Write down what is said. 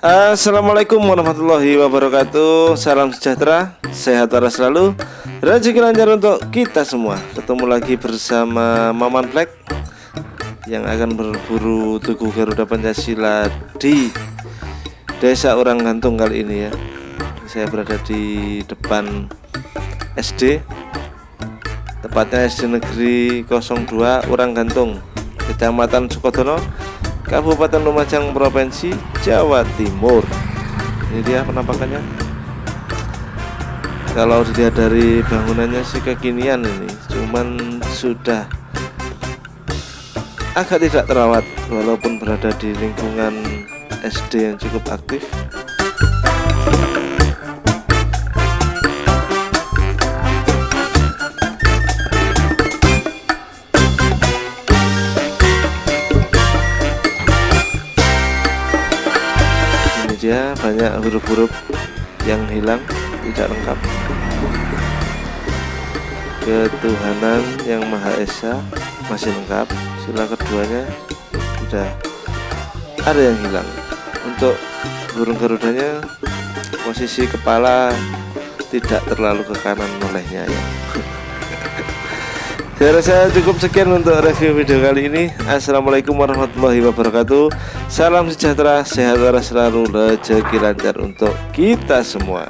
Assalamualaikum warahmatullahi wabarakatuh. Salam sejahtera, sehat waras selalu. Rezeki lancar untuk kita semua. Ketemu lagi bersama Maman Black Yang akan berburu Tugu Garuda Pancasila Di Desa Orang Gantung kali ini ya. Saya berada di depan SD Tepatnya SD Negeri 02 Orang Gantung Kecamatan Sukodono Kabupaten Lumajang Provinsi Jawa Timur. Ini dia penampakannya. Kalau dilihat dari bangunannya sih kekinian ini. Cuman sudah agak tidak terawat walaupun berada di lingkungan SD yang cukup aktif saja banyak huruf-huruf yang hilang tidak lengkap. Ketuhanan yang Maha Esa masih lengkap sila keduanya sudah ada yang hilang. Untuk burung garudanya posisi kepala tidak terlalu ke kanan olehnya ya saya rasa cukup sekian untuk review video kali ini. Assalamualaikum warahmatullahi wabarakatuh. Salam sejahtera, sehat selalu, rezeki lancar untuk kita semua